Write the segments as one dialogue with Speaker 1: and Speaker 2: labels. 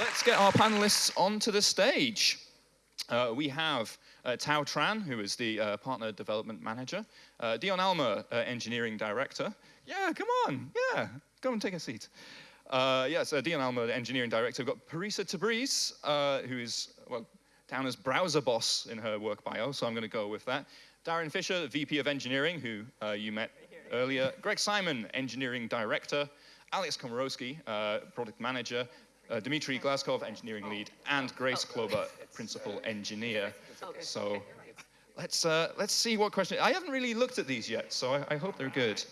Speaker 1: let's get our panelists onto the stage. Uh, we have uh, Thao Tran, who is the uh, Partner Development Manager, uh, Dion Almaer, uh, Engineering Director. Yeah, come on, yeah, go and take a seat. Uh, yes, Dion Almaer, the Engineering Director. We've got Parisa Tabriz, who is, well, down as browser boss in her work bio, so I'm going to go with that. Darin Fisher, VP of Engineering, who you met earlier. Greg Simon, Engineering Director. Alex Komoroske, Product Manager uh, Dmitry Glazkov, engineering lead, and Grace Kloba, principal engineer. So let's, uh, let's see what question, I haven't really looked at these yet, so I, I hope they're good.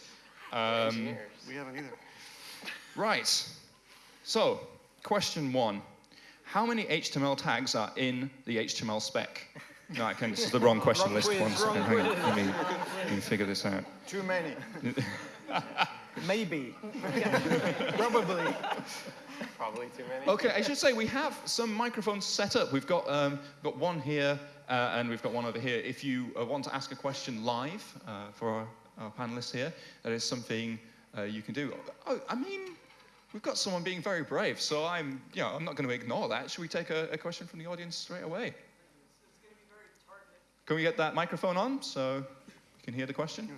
Speaker 1: Um,
Speaker 2: we haven't either.
Speaker 1: Right, so question one. How many HTML tags are in the HTML spec? No, I can, this is the wrong question
Speaker 2: wrong
Speaker 1: list.
Speaker 2: Quiz,
Speaker 1: One second, hang on, let me, let me figure this out.
Speaker 2: Too many.
Speaker 3: Maybe. Probably.
Speaker 4: Probably too many.
Speaker 1: Okay, I should say we have some microphones set up. We've got, um, got one here uh, and we've got one over here. If you uh, want to ask a question live uh, for our, our, panelists here, that is something uh, you can do. Oh, I mean, we've got someone being very brave, so I'm, you know, I'm not going to ignore that. Should we take a, a question from the audience straight away? Can we get that microphone on so you can hear the question?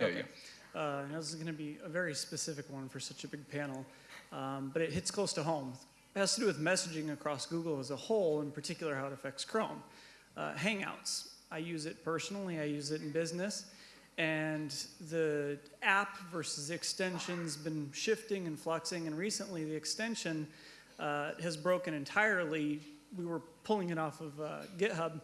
Speaker 1: There okay. you go.
Speaker 3: Uh, this is going to be a very specific one for such a big panel, um, but it hits close to home. It has to do with messaging across Google as a whole, in particular how it affects Chrome. Uh, Hangouts, I use it personally, I use it in business, and the app versus extension's been shifting and fluxing, and recently the extension uh, has broken entirely. We were pulling it off of uh, GitHub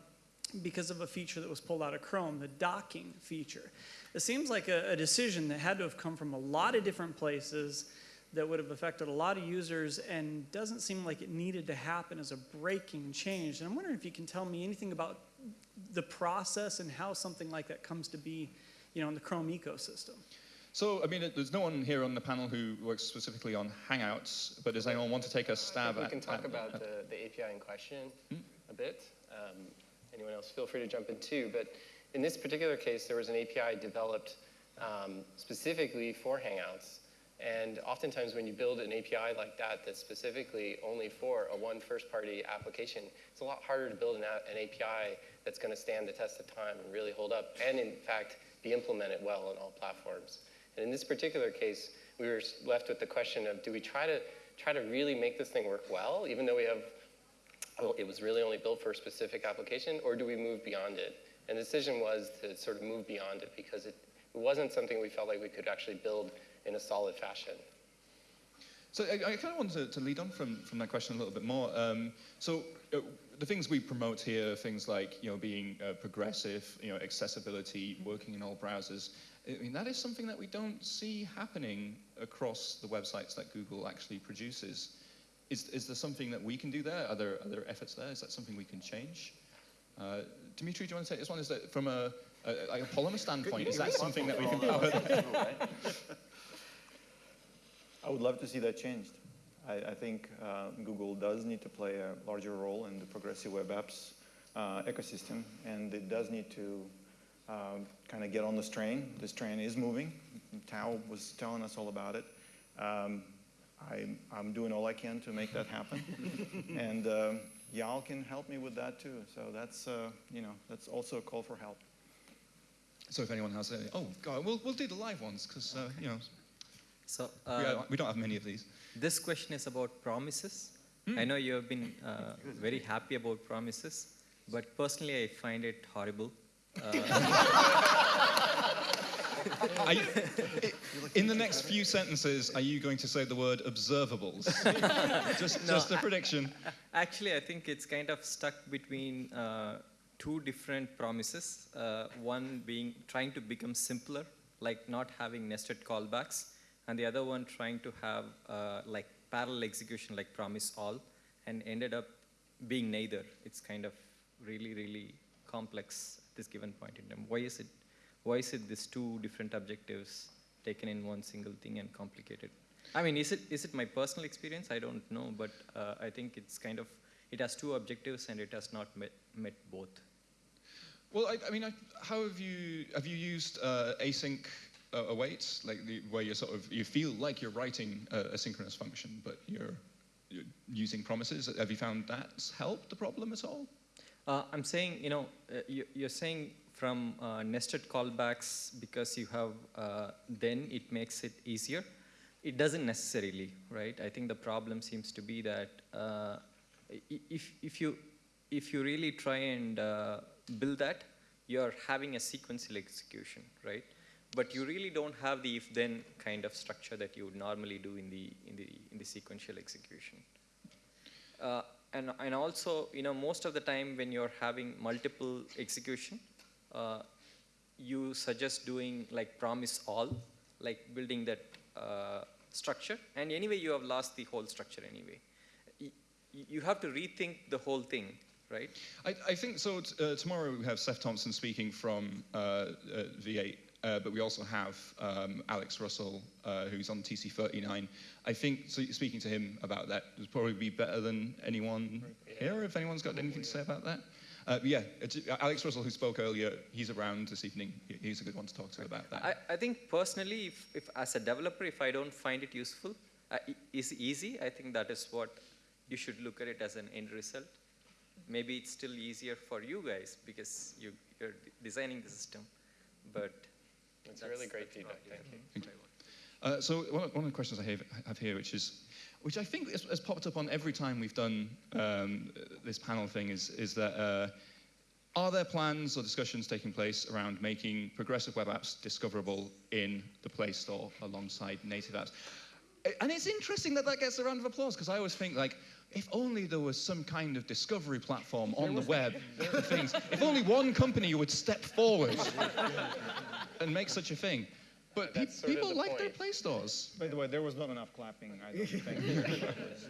Speaker 3: because of a feature that was pulled out of Chrome, the docking feature. It seems like a, a, decision that had to have come from a lot of different places that would have affected a lot of users and doesn't seem like it needed to happen as a breaking change. And I'm wondering if you can tell me anything about the process and how something like that comes to be you know, in the Chrome ecosystem.
Speaker 1: So, I mean, there's no one here on the panel who works specifically on Hangouts, but does anyone want to take a stab
Speaker 4: we
Speaker 1: at
Speaker 4: We can talk
Speaker 1: at,
Speaker 4: about
Speaker 1: at,
Speaker 4: the, the API in question
Speaker 1: hmm?
Speaker 4: a bit. Um, anyone else, feel free to jump in too. But in this particular case, there was an API developed um, specifically for Hangouts. And oftentimes when you build an API like that that's specifically only for a one first-party application, it's a lot harder to build an, an API that's going to stand the test of time and really hold up and, in fact, be implemented well on all platforms. And in this particular case, we were left with the question of do we try to try to really make this thing work well, even though we have, well, it was really only built for a specific application, or do we move beyond it? And the decision was to sort of move beyond it because it, it wasn't something we felt like we could actually build in a solid fashion.
Speaker 1: So I, I kind of want to, to, lead on from, from that question a little bit more. Um, so uh, the things we promote here, things like you know being uh, progressive, you know accessibility, working in all browsers. I mean that is something that we don't see happening across the websites that Google actually produces. Is, is there something that we can do there? Are there, are there efforts there? Is that something we can change? Uh, Dmitry, do you want to take this one? Is that from a, a, like a polymer standpoint, is that something that we can power?
Speaker 5: I would love to see that changed. I, I think uh, Google does need to play a larger role in the progressive web apps uh, ecosystem, and it does need to um, kind of get on this train. This train is moving. Thao was telling us all about it. Um, I, am doing all I can to make that happen. and um, y'all can help me with that too. So that's, uh, you know, that's also a call for help.
Speaker 1: So if anyone has any, oh God, we'll, we'll do the live ones because, uh, you know,
Speaker 6: so,
Speaker 1: uh, we, are, we, don't have many of these.
Speaker 6: This question is about promises. Hmm. I know you have been uh, very happy about promises, but personally I find it horrible.
Speaker 1: You, in the next few sentences, are you going to say the word observables? just, no, just a prediction.
Speaker 6: Actually, I think it's kind of stuck between uh, two different promises. Uh, one being trying to become simpler, like not having nested callbacks, and the other one trying to have uh, like parallel execution, like promise all, and ended up being neither. It's kind of really, really complex at this given point in time. Why is it why is it these two different objectives taken in one single thing and complicated? I mean, is it is it my personal experience? I don't know, but uh, I think it's kind of it has two objectives and it has not met, met both.
Speaker 1: Well, I, I mean, I, how have you have you used uh, async uh, awaits, like the, where you sort of you feel like you're writing a, a synchronous function, but you're, you're using promises. Have you found that's helped the problem at all?
Speaker 6: Uh, I'm saying, you know, uh, you, you're saying from uh, nested callbacks because you have, uh, then it makes it easier. It doesn't necessarily, right? I think the problem seems to be that uh, if, if, you, if you really try and uh, build that, you're having a sequential execution, right? But you really don't have the if-then kind of structure that you would normally do in the, in the, in the sequential execution. Uh, and, and also, you know, most of the time when you're having multiple execution, uh, you suggest doing like promise all, like building that uh, structure. And anyway, you have lost the whole structure anyway. Y- you have to rethink the whole thing, right?
Speaker 1: I, I think so. Uh, tomorrow we have Seth Thompson speaking from uh, uh, V8, uh, but we also have um, Alex Russell, uh, who's on TC39. I think so speaking to him about that would probably be better than anyone here. If anyone's got anything to say about that. Uh, yeah, Alex Russell, who spoke earlier, he's around this evening. He's a good one to talk to about that.
Speaker 6: I, I think personally, if, if as a developer, if I don't find it useful, uh, is easy, I think that is what you should look at it as an end result. Maybe it's still easier for you guys because you, you're designing the system, but
Speaker 4: That's really great feedback. Thank you.
Speaker 1: Uh, so one of, one of the questions I have, have here, which is, which I think has, has popped up on every time we've done um, this panel thing, is, is that uh, are there plans or discussions taking place around making progressive web apps discoverable in the Play Store alongside native apps? And it's interesting that that gets a round of applause because I always think like, if only there was some kind of discovery platform on the web for things. If only one company would step forward and make such a thing. But pe-
Speaker 4: That's sort of
Speaker 1: people
Speaker 4: the
Speaker 1: like their. Play Stores.
Speaker 5: By the way, there was not enough clapping, I don't think.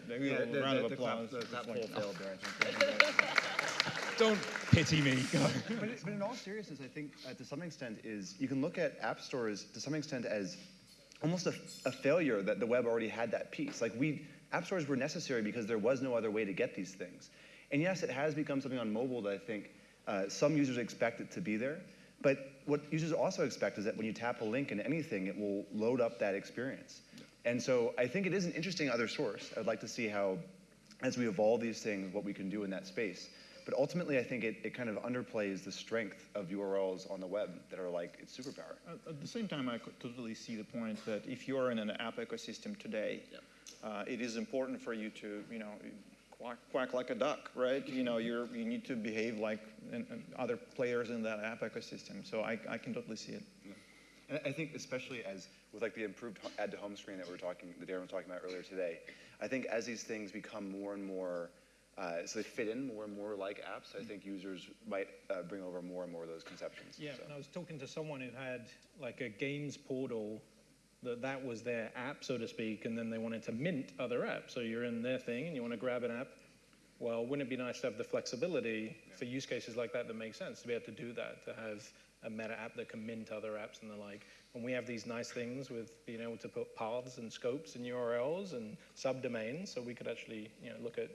Speaker 5: Maybe
Speaker 2: Yeah,
Speaker 5: a
Speaker 2: the-
Speaker 5: round
Speaker 2: the-
Speaker 5: of
Speaker 2: the clap-
Speaker 5: applause.
Speaker 2: the clap failed there, I think.
Speaker 1: Don't pity me.
Speaker 2: But, it- but in all seriousness, I think uh, to some extent is you can look at app stores to some extent as almost a, a failure that the web already had that piece. Like we, app stores were necessary because there was no other way to get these things. And yes, it has become something on mobile that I think uh, some users expect it to be there. But what users also expect is that when you tap a link in anything, it will load up that experience. And so I think it is an interesting other source. I'd like to see how, as we evolve these things, what we can do in that space. But ultimately, I think it, it kind of underplays the strength of URLs on the web that are like its superpower.
Speaker 5: At- At the same time, I could totally see the point that if you're in an app ecosystem today, uh, it is important for you to, you know, quack, quack like a duck, right? You know, you're, you need to behave like an, an other players in that app ecosystem. So I, I can totally see it.
Speaker 2: And I think especially as with like the improved add to home screen that we were talking, that Darin was talking about earlier today, I think as these things become more and more, uh, so they fit in more and more like apps, I think users might uh, bring over more and more of those conceptions.
Speaker 7: Yeah,
Speaker 2: So-
Speaker 7: and I was talking to someone who had like a games portal that that was their app, so to speak, and then they wanted to mint other apps. So you're in their thing and you want to grab an app. Well, wouldn't it be nice to have the flexibility for use cases like that that make sense to be able to do that, to have a meta app that can mint other apps and the like. And we have these nice things with being able to put paths and scopes and URLs and subdomains, so we could actually, you know, look at,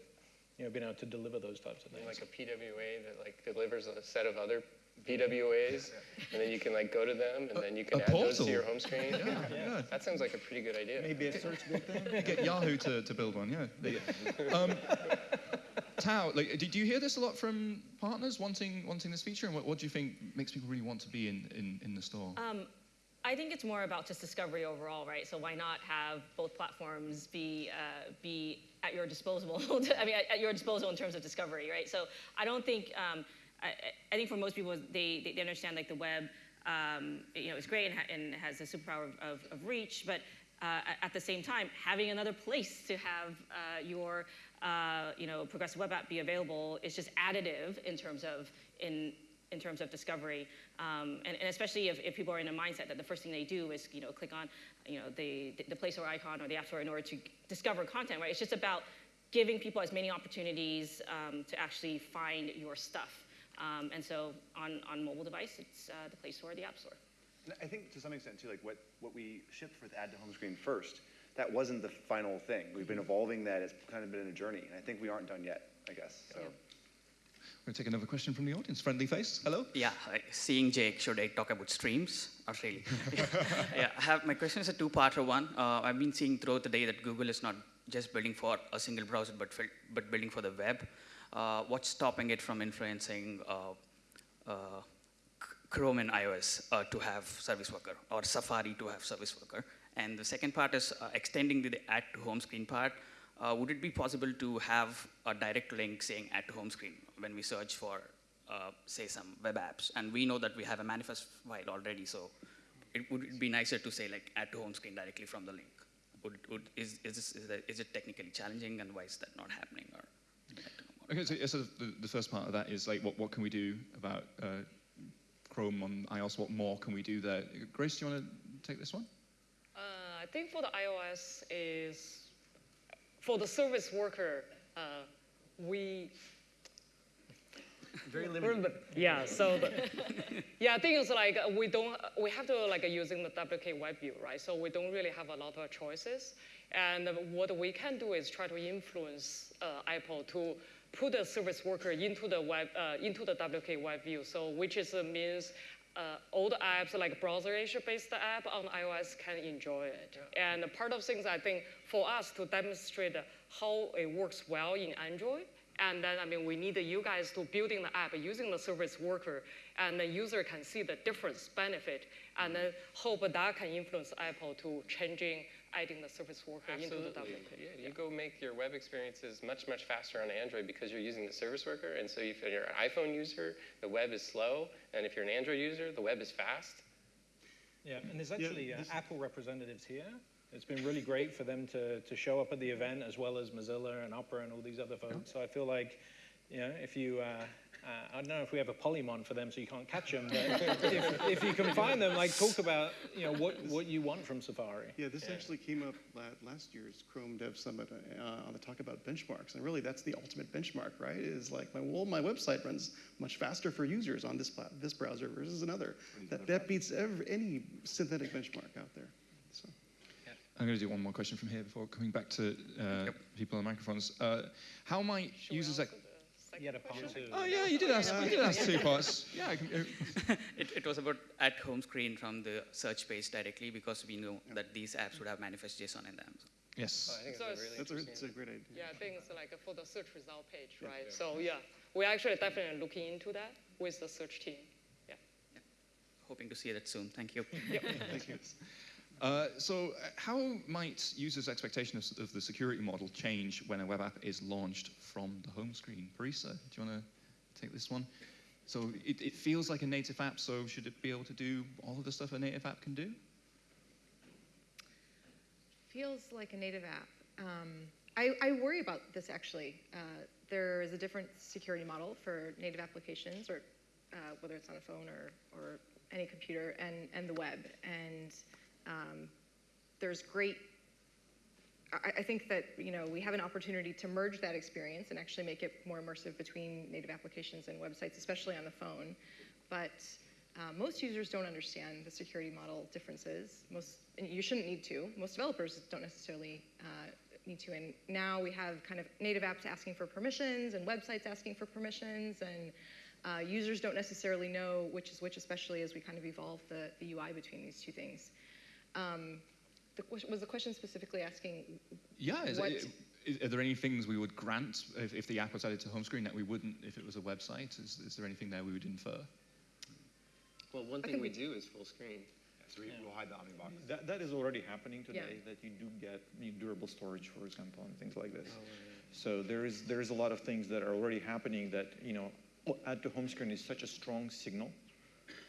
Speaker 7: you know, being able to deliver those types of things.
Speaker 4: Like a PWA that like delivers a set of other PWAs, and then you can like go to them, and then you can
Speaker 1: a
Speaker 4: add those to your home screen.
Speaker 1: yeah. yeah.
Speaker 4: That sounds like a pretty good idea.
Speaker 5: Maybe a search thing.
Speaker 1: Get Yahoo to, to build one, yeah. They- um, Thao, like, did you hear this a lot from partners wanting wanting this feature? And what, what do you think makes people really want to be in, in, in the store?
Speaker 8: Um, I think it's more about just discovery overall, right? So why not have both platforms be uh, be at your disposal? I mean, at, at your disposal in terms of discovery, right? So I don't think um, I, I- think for most people they, they, they understand like the web, um, you know, is great and, ha- and has a superpower of, of, of reach, but uh, at- at the same time, having another place to have uh, your uh, you know progressive web app be available is just additive in terms of in in terms of discovery, um, and, and especially if, if people are in a mindset that the first thing they do is you know click on you know the the Play Store icon or the App Store in order to discover content, right? It's just about giving people as many opportunities um, to actually find your stuff. Um, and so on on mobile device, it's uh, the Play Store or the App Store.
Speaker 2: And I think to some extent too, like what, what we shipped for the add to home screen first, that wasn't the final thing. We've been evolving that. It's kind of been a journey, and I think we aren't done yet. I guess. So.
Speaker 1: We'll take another question from the audience. Friendly face. Hello.
Speaker 9: Yeah, seeing Jake, should I talk about streams? Not really. yeah, I have, my question is a two-parter one. Uh, I've been seeing throughout the day that Google is not just building for a single browser, but, but building for the web. Uh, what's stopping it from influencing uh, uh, Chrome and iOS uh, to have Service Worker or Safari to have Service Worker? And the second part is extending the add to home screen part. Would it be possible to have a direct link saying add to home screen when we search for, say, some web apps? And we know that we have a manifest file already, so it would be nicer to say like add to home screen directly from the link. Would, would, is, is, this, is, that, is it technically challenging, and why is that not happening? Or would you like to know more?
Speaker 1: Okay, so, so the, the first part of that is like, what, what can we do about uh, Chrome on iOS? What more can we do there? Grace, do you want to take this one?
Speaker 10: Uh, I think for the iOS is for the service worker, uh, we
Speaker 2: Very limited.
Speaker 10: yeah. So the, yeah, I think it's like uh, we don't we have to like using the WK web view, right? So we don't really have a lot of choices. And what we can do is try to influence uh, Apple to put the service worker into the web uh, into the WK web view. So which is uh, means uh, the apps like browser-based app on iOS can enjoy it. And part of things I think for us to demonstrate how it works well in Android, and then I mean we need you guys to building the app using the service worker, and the user can see the difference benefit, and then hope that can influence Apple to changing adding the service worker into the
Speaker 4: Absolutely.
Speaker 10: WK.
Speaker 4: Yeah, you go make your web experiences much, much faster on Android because you're using the service worker. And so if you're an iPhone user, the web is slow. And if you're an Android user, the web is fast.
Speaker 7: Yeah, and there's actually uh, Apple representatives here. It's been really great for them to, to show up at the event as well as Mozilla and Opera and all these other folks. So I feel like, you know, if you, uh, uh, I don't know if we have a polymon for them so you can't catch them, but if, if you can find them, like talk about, you know, what, what you want from Safari.
Speaker 11: Yeah, this actually came up la- last year's Chrome Dev Summit uh, on the talk about benchmarks, and really that's the ultimate benchmark, right? Is like my well, my website runs much faster for users on this this browser versus another. That that beats every, any synthetic benchmark out there. So.
Speaker 1: I'm going to do one more question from here before coming back to uh, people on microphones. Uh, how might users... Ex-
Speaker 7: You had a part two.
Speaker 1: oh, yeah, you did ask, you did ask two parts. Yeah, I can, uh,
Speaker 9: it, it was about at home screen from the search page directly because we know that these apps would have manifest JSON in them.
Speaker 1: yes.
Speaker 4: I think
Speaker 10: So
Speaker 4: it's a really
Speaker 11: That's a, it's a great idea.
Speaker 10: Yeah, I think it's like for the search result page, right? So yeah, we're actually definitely looking into that with the search team. Yeah.
Speaker 9: Hoping to see that soon. Thank you.
Speaker 11: Thank you.
Speaker 1: Uh, so, uh, how might users' expectation of, of the security model change when a web app is launched from the home screen? Parisa, do you want to take this one? So, it, it feels like a native app, so should it be able to do all of the stuff a native app can do?
Speaker 12: Feels like a native app. Um, I, I worry about this actually. Uh, there is a different security model for native applications, or uh, whether it's on a phone or, or any computer, and, and the web. And um, there's great. I, I think that you know we have an opportunity to merge that experience and actually make it more immersive between native applications and websites, especially on the phone. But uh, most users don't understand the security model differences. Most, you shouldn't need to. Most developers don't necessarily uh, need to. And now we have kind of native apps asking for permissions and websites asking for permissions, and uh, users don't necessarily know which is which, especially as we kind of evolve the, the UI between these two things. Um, the, was the question specifically asking?
Speaker 1: Yeah, is,
Speaker 12: What-
Speaker 1: it- is- are there any things we would grant if, if the app was added to home screen that we wouldn't if it was a website? Is, is there anything there we would infer?
Speaker 4: Well, one thing we
Speaker 12: we-
Speaker 4: do is full screen.
Speaker 2: So we, we'll hide the Omnibox.
Speaker 5: That, that is already happening
Speaker 12: Yeah.
Speaker 5: today, that you do get you durable storage, for example, and things like this. So there is, there is a lot of things that are already happening that, you know, add to home screen is such a strong signal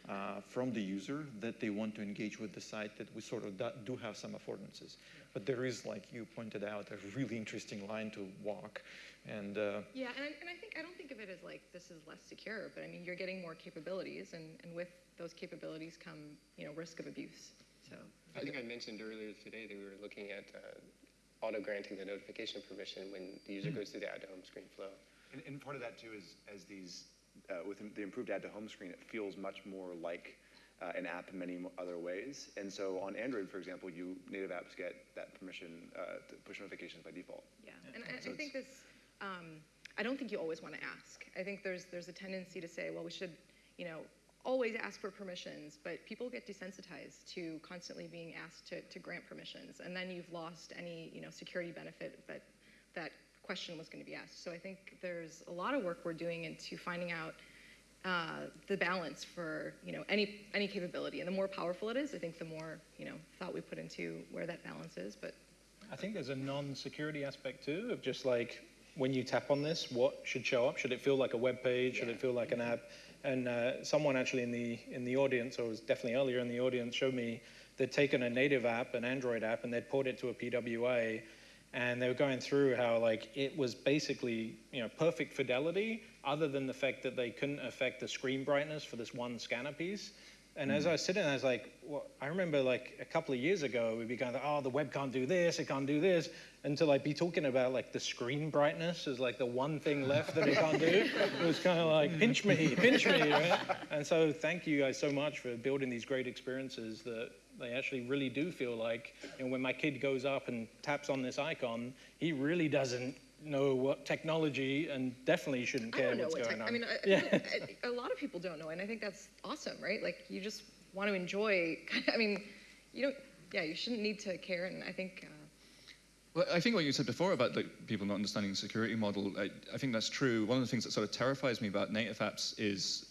Speaker 5: uh, from the user that they want to engage with the site that we sort of do, do have some affordances. But there is, like you pointed out, a really interesting line to walk. And uh,
Speaker 12: Yeah, and I, and I think I don't think of it as like this is less secure, but I mean you're getting more capabilities, and, and with those capabilities come you know risk of abuse. So
Speaker 4: I think I mentioned earlier today that we were looking at uh, auto granting the notification permission when the user goes through the add to home screen flow.
Speaker 2: And, and part of that too is as these, uh, with the improved add to home screen, it feels much more like uh, an app in many other ways. And so on Android, for example, you native apps get that permission uh, to push notifications by default.
Speaker 12: yeah, and I,
Speaker 2: So
Speaker 12: I think this. Um, I don't think you always want to ask. I think there's there's a tendency to say, well, we should, you know, always ask for permissions, but people get desensitized to constantly being asked to, to grant permissions, and then you've lost any, you know, security benefit that that question was going to be asked. So I think there's a lot of work we're doing into finding out uh, the balance for you know any any capability, and the more powerful it is, I think the more you know thought we put into where that balance is. But
Speaker 7: I think there's a non-security aspect too of just like when you tap on this, what should show up? Should it feel like a web page? Should it feel like an app? And uh, someone actually in the in the audience, or was definitely earlier in the audience, showed me they'd taken a native app, an Android app, and they'd ported it to a PWA, and they were going through how like it was basically you know perfect fidelity, other than the fact that they couldn't affect the screen brightness for this one scanner piece. And as hmm. I was sitting there, I was like, well, I remember like a couple of years ago, we'd be going, oh, the web can't do this, it can't do this, and to like be talking about like the screen brightness is like the one thing left that it can't do. It was kind of like, hmm. pinch me, pinch me, right? And so thank you guys so much for building these great experiences that they actually really do feel like, you know, when my kid goes up and taps on this icon, he really doesn't know what technology and definitely shouldn't
Speaker 12: I
Speaker 7: care
Speaker 12: don't know
Speaker 7: what's
Speaker 12: what
Speaker 7: going
Speaker 12: tech,
Speaker 7: on.
Speaker 12: I mean, I-
Speaker 7: yeah.
Speaker 12: I- a lot of people don't know, and I think that's awesome, right? Like you just want to enjoy. I mean, you don't. Yeah, you shouldn't need to care, and I think. Uh,
Speaker 1: Well, I think what you said before about like, people not understanding the security model, I, I think that's true. One of the things that sort of terrifies me about native apps is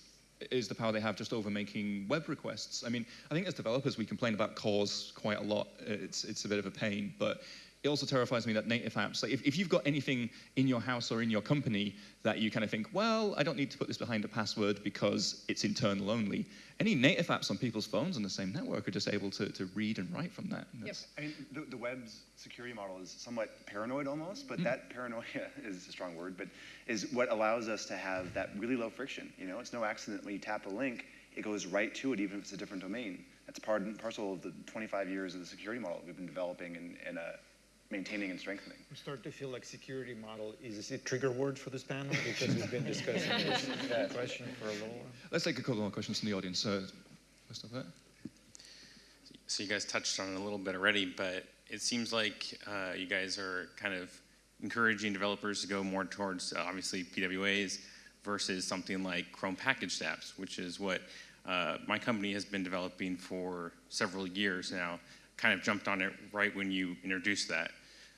Speaker 1: is the power they have just over making web requests. I mean, I think as developers we complain about CORS quite a lot. It's it's a bit of a pain, but it also terrifies me that native apps, like if, if you've got anything in your house or in your company that you kind of think, well, I don't need to put this behind a password because it's internal only. Any native apps on people's phones on the same network are just able to, to read and write from that. And that's-
Speaker 2: I mean, the, the web's security model is somewhat paranoid almost, but that paranoia is a strong word, but is what allows us to have that really low friction. You know, it's no accident when you tap a link, it goes right to it, even if it's a different domain. That's part and parcel of the 25 years of the security model we've been developing and, and uh, maintaining and strengthening.
Speaker 5: I'm starting to feel like security model is a trigger word for this panel because we've been discussing this question for a little while.
Speaker 1: Let's take a couple more questions from the audience. Uh, first up there.
Speaker 13: So you guys touched on it a little bit already, but it seems like uh, you guys are kind of encouraging developers to go more towards uh, obviously PWAs versus something like Chrome packaged apps, which is what uh, my company has been developing for several years now. Kind of jumped on it right when you introduced that.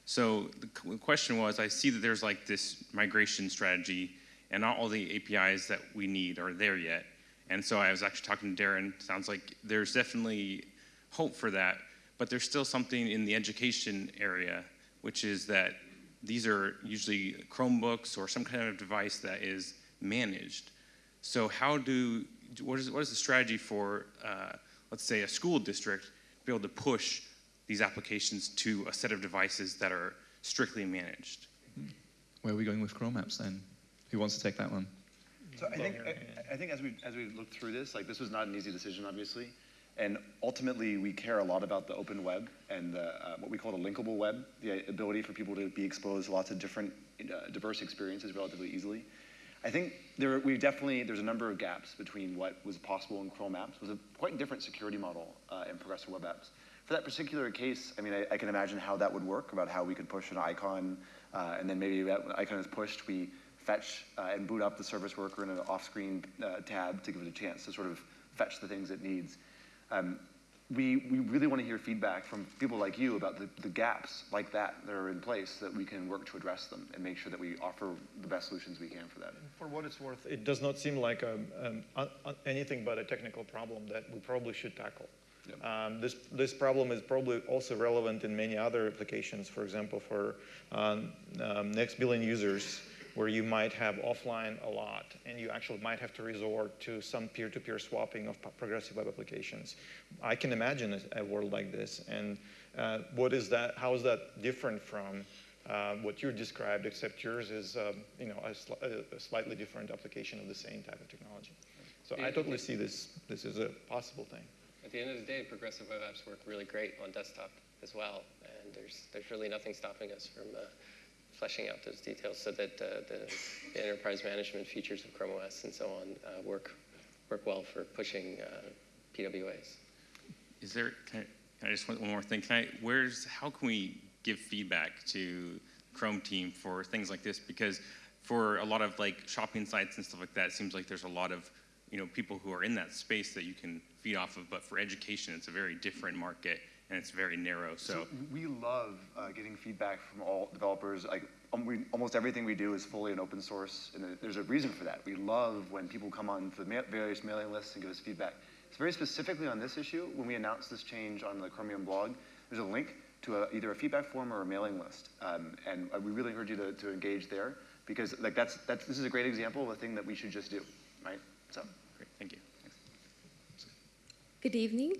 Speaker 13: So the question was, I see that there's like this migration strategy, and not all the APIs that we need are there yet. And so I was actually talking to Darin. Sounds like there's definitely hope for that, but there's still something in the education area, which is that these are usually Chromebooks or some kind of device that is managed. So how do what is what is the strategy for uh, let's say a school district to be able to push these applications to a set of devices that are strictly managed?
Speaker 1: Where are we going with Chrome apps then? Who wants to take that one?
Speaker 2: So I think I, I think as we as we looked through this, like this was not an easy decision, obviously, and ultimately we care a lot about the open web and the, uh, what we call the linkable web, the ability for people to be exposed to lots of different uh, diverse experiences relatively easily. I think there we definitely there's a number of gaps between what was possible in Chrome apps. It was a quite different security model uh, in progressive web apps. For that particular case, I mean, I, I can imagine how that would work about how we could push an icon, uh, and then maybe that when icon is pushed, we fetch uh, and boot up the service worker in an off-screen uh, tab to give it a chance to sort of fetch the things it needs. Um, we, we really want to hear feedback from people like you about the, the gaps like that that are in place that we can work to address them and make sure that we offer the best solutions we can for that.
Speaker 5: For what it's worth, it does not seem like a, um, un- un- anything but a technical problem that we probably should tackle. Um, this, this problem is probably also relevant in many other applications, for example, for um, um, next billion users, where you might have offline a lot, and you actually might have to resort to some peer-to-peer swapping of progressive web applications. I can imagine a, a world like this, and uh, what is that? How is that different from uh, what you described, except yours is, um, you know, a, a- a slightly different application of the same type of technology. So I totally see this. This is a possible thing.
Speaker 4: At the end of the day, progressive web apps work really great on desktop as well, and there's there's really nothing stopping us from uh, fleshing out those details so that uh, the, the enterprise management features of Chrome OS and so on uh, work work well for pushing uh, PWAs.
Speaker 13: Is there? Can I, can I just want one more thing? Can I? Where's? How can we give feedback to Chrome team for things like this? Because for a lot of like shopping sites and stuff like that, it seems like there's a lot of you know people who are in that space that you can feed off of. But for education, it's a very different market and it's very narrow. So,
Speaker 2: we love uh, getting feedback from all developers. Like um, we, almost everything we do is fully an open source, and there's a reason for that. We love when people come on the ma various mailing lists and give us feedback. It's very specifically on this issue. When we announced this change on the Chromium blog, there's a link to a, either a feedback form or a mailing list, um, and we really encourage you to, to engage there because like that's that's this is a great example of a thing that we should just do, right? So.
Speaker 14: Good evening.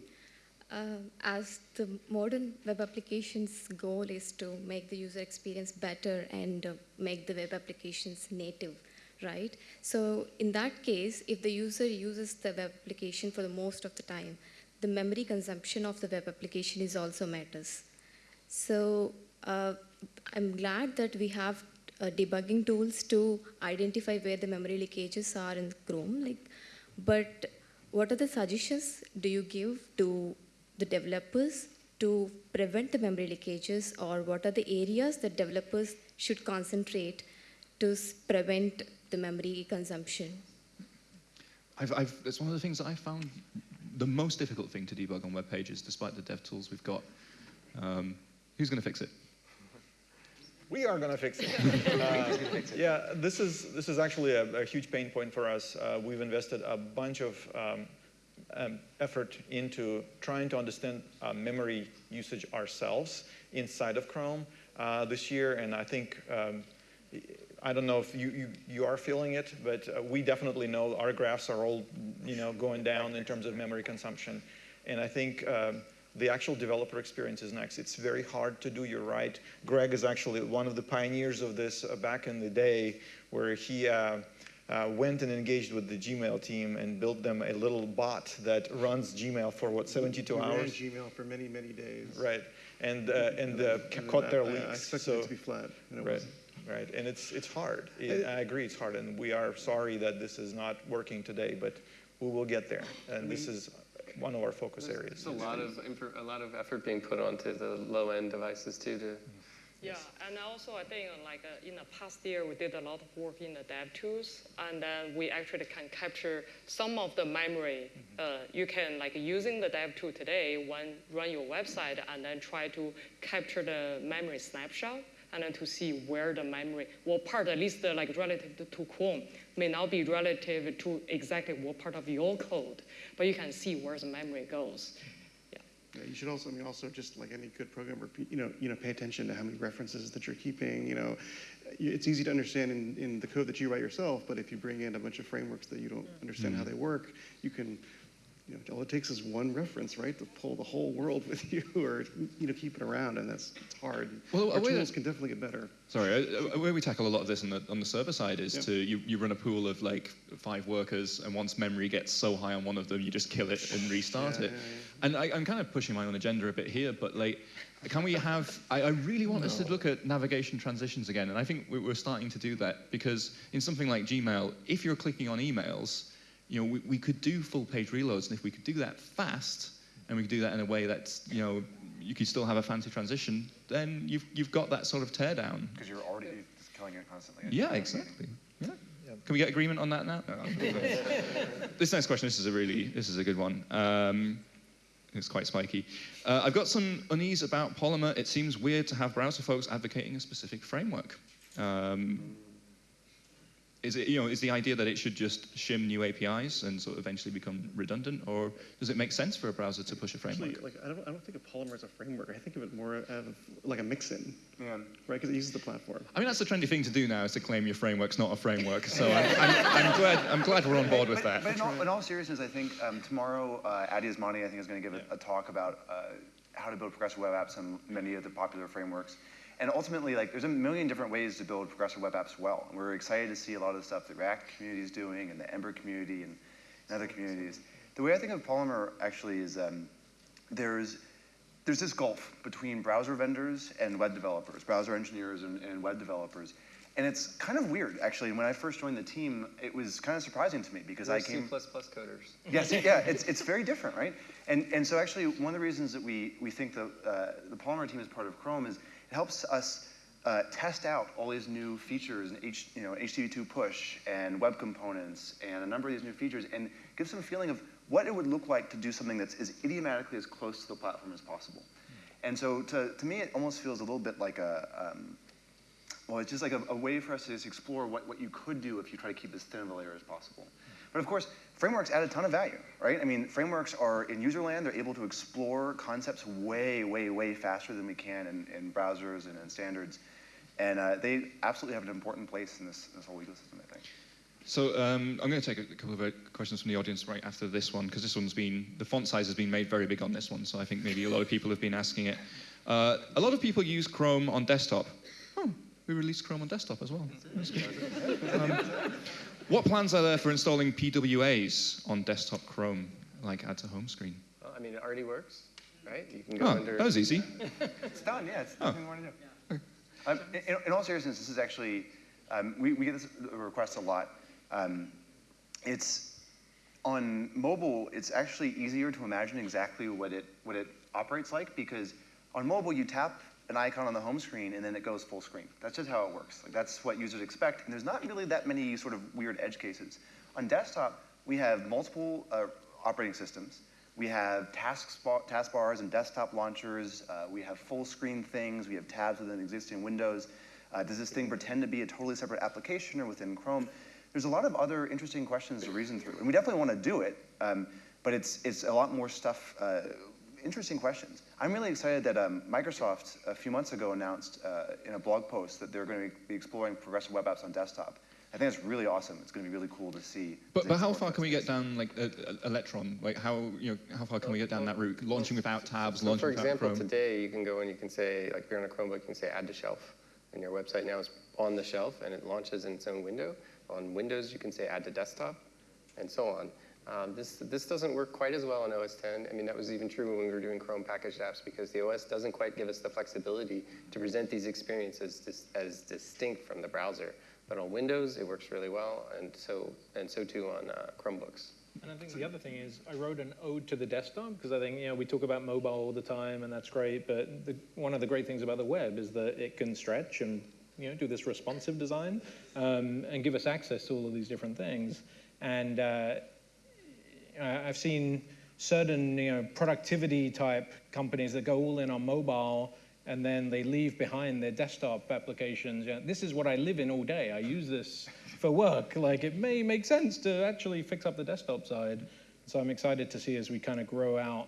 Speaker 14: Uh, as the modern web applications goal is to make the user experience better and uh, make the web applications native, right? So in that case, if the user uses the web application for the most of the time, the memory consumption of the web application is also matters. So uh, I'm glad that we have uh, debugging tools to identify where the memory leakages are in Chrome. Like, but what are the suggestions do you give to the developers to prevent the memory leakages or what are the areas that developers should concentrate to prevent the memory consumption?
Speaker 1: I've, I've, it's one of the things that I found the most difficult thing to debug on web pages, despite the dev tools we've got. Um, who's going to fix it?
Speaker 5: We are going to fix it. uh, yeah, this is this is actually a, a huge pain point for us. Uh, we've invested a bunch of um, um, effort into trying to understand uh, memory usage ourselves inside of Chrome uh, this year, and I think um, I don't know if you, you, you are feeling it, but uh, we definitely know our graphs are all you know going down in terms of memory consumption, and I think. Um, the actual developer experience is next. It's very hard to do, you're right. Greg is actually one of the pioneers of this uh, back in the day where he uh, uh, went and engaged with the Gmail team and built them a little bot that runs Gmail for what 72
Speaker 11: we
Speaker 5: hours.
Speaker 11: Ran Gmail for many many days.
Speaker 5: Right, and uh, and, uh, and caught their leaks.
Speaker 11: I expected
Speaker 5: so,
Speaker 11: it to be flat, and it
Speaker 5: right.
Speaker 11: wasn't.
Speaker 5: Right, and it's it's hard. It, I agree, it's hard, and we are sorry that this is not working today, but we will get there. And I this is one of our focus
Speaker 4: there's,
Speaker 5: areas.
Speaker 4: There's a lot of a lot of effort being put onto the low end devices too to
Speaker 10: yeah, and also I think like uh, in the past year we did a lot of work in the dev tools, and then we actually can capture some of the memory. Uh, you can like using the dev tool today when run your website and then try to capture the memory snapshot and then to see where the memory, what part, at least uh, like relative to, to Chrome, may not be relative to exactly what part of your code, but you can see where the memory goes.
Speaker 11: Yeah, you should also, I mean, also just like any good programmer, you know, you know, pay attention to how many references that you're keeping. You know, it's easy to understand in, in the code that you write yourself, but if you bring in a bunch of frameworks that you don't understand mm-hmm. how they work, you can you know, all it takes is one reference, right, to pull the whole world with you, or you know, keep it around, and that's it's hard. Well, Our tools can definitely get better.
Speaker 1: Sorry, where we tackle a lot of this on the on the server side is to you, you run a pool of like five workers, and once memory gets so high on one of them, you just kill it and restart yeah, it. Yeah, yeah. And I, am kind of pushing my own agenda a bit here, but like, can we have? I, I really want no. us to look at navigation transitions again, and I think we're starting to do that because in something like Gmail, if you're clicking on emails you know, we, we could do full page reloads, and if we could do that fast, and we could do that in a way that, you know, you could still have a fancy transition, then you've, you've got that sort of teardown.
Speaker 2: Because you're already killing it constantly.
Speaker 1: Yeah, exactly. Yeah. Can we get agreement on that now? No, this next question, this is a really, this is a good one. Um, it's quite spiky. Uh, I've got some unease about Polymer. It seems weird to have browser folks advocating a specific framework. Um, is it, you know, is the idea that it should just shim new APIs and sort of eventually become redundant, or does it make sense for a browser to push a framework?
Speaker 11: Actually, like, I don't, I don't think of Polymer as a framework. I think of it more of like a mixin, yeah. right? Because it uses the platform.
Speaker 1: I mean, that's the trendy thing to do now is to claim your framework's not a framework. So I'm, I'm, I'm, glad, I'm glad we're on board with that.
Speaker 2: But in all, in all seriousness, I think um, tomorrow uh, Addy Osmani, I think, is going to give a, a talk about uh, how to build progressive web apps and many of the popular frameworks. And ultimately, like, there's a million different ways to build progressive web apps well. And we're excited to see a lot of the stuff that React community is doing and the Ember community and, and other communities. The way I think of Polymer actually is um, there's, there's this gulf between browser vendors and web developers, browser engineers and, and web developers. And it's kind of weird, actually. When I first joined the team, it was kind of surprising to me because
Speaker 4: We're
Speaker 2: I came.
Speaker 4: C++ coders.
Speaker 2: Yes, yeah, it's, it's very different, right? And, and so actually, one of the reasons that we, we think the, uh, the Polymer team is part of Chrome is it helps us uh, test out all these new features and H, you know, HTTP2 push and web components and a number of these new features and give some feeling of what it would look like to do something that's as idiomatically as close to the platform as possible. And so to, to me, it almost feels a little bit like a, um, well, it's just like a, a, way for us to just explore what, what you could do if you try to keep as thin of a layer as possible. But of course, frameworks add a ton of value, right? I mean, frameworks are in user land, they're able to explore concepts way, way, way faster than we can in, in browsers and in standards. And uh, they absolutely have an important place in this, this whole ecosystem, I think.
Speaker 1: So um, I'm going to take a couple of uh, questions from the audience right after this one, because this one's been, the font size has been made very big on this one, so I think maybe a lot of people have been asking it. Uh, a lot of people use Chrome on desktop. Oh, we released Chrome on desktop as well. Um, what plans are there for installing PWAs on desktop Chrome, like add to home screen?
Speaker 4: Well, I mean, it already works, right? You can go
Speaker 1: oh,
Speaker 4: under.
Speaker 1: That was easy.
Speaker 2: it's done, yeah. It's oh. nothing more to do. Um, in, in, all seriousness, this is actually, um, we, we, get this request a lot. Um, it's on mobile, it's actually easier to imagine exactly what it, what it operates like because on mobile, you tap an icon on the home screen and then it goes full screen. That's just how it works. Like that's what users expect. And there's not really that many sort of weird edge cases. On desktop, we have multiple uh, operating systems. We have task taskbars and desktop launchers. Uh, we have full screen things. We have tabs within existing windows. Uh, does this thing pretend to be a totally separate application or within Chrome? There's a lot of other interesting questions to reason through. And we definitely want to do it, um, but it's, it's a lot more stuff, uh, interesting questions. I'm really excited that um, Microsoft a few months ago announced uh, in a blog post that they're going to be exploring progressive web apps on desktop. I think that's really awesome. It's going to be really cool to see.
Speaker 1: But, but how far can we get down, like uh, Electron? Like how you know how far can we get down that route? Launching without tabs,
Speaker 4: so
Speaker 1: launching
Speaker 4: for
Speaker 1: without
Speaker 4: example,
Speaker 1: Chrome.
Speaker 4: today you can go and you can say, like if you're on a Chromebook, you can say add to shelf, and your website now is on the shelf and it launches in its own window. On Windows, you can say add to desktop, and so on. Um, this, this doesn't work quite as well on OS 10. I mean, that was even true when we were doing Chrome packaged apps because the OS doesn't quite give us the flexibility to present these experiences dis as distinct from the browser. But on Windows, it works really well, and so, and so too on uh, Chromebooks.
Speaker 7: And I think the other thing is I wrote an ode to the desktop because I think, you know, we talk about mobile all the time and that's great, but the, one of the great things about the web is that it can stretch and, you know, do this responsive design um, and give us access to all of these different things. And uh, I've seen certain, you know, productivity type companies that go all in on mobile and then they leave behind their desktop applications. You know, this is what I live in all day. I use this for work. Like it may make sense to actually fix up the desktop side. So I'm excited to see as we kind of grow out.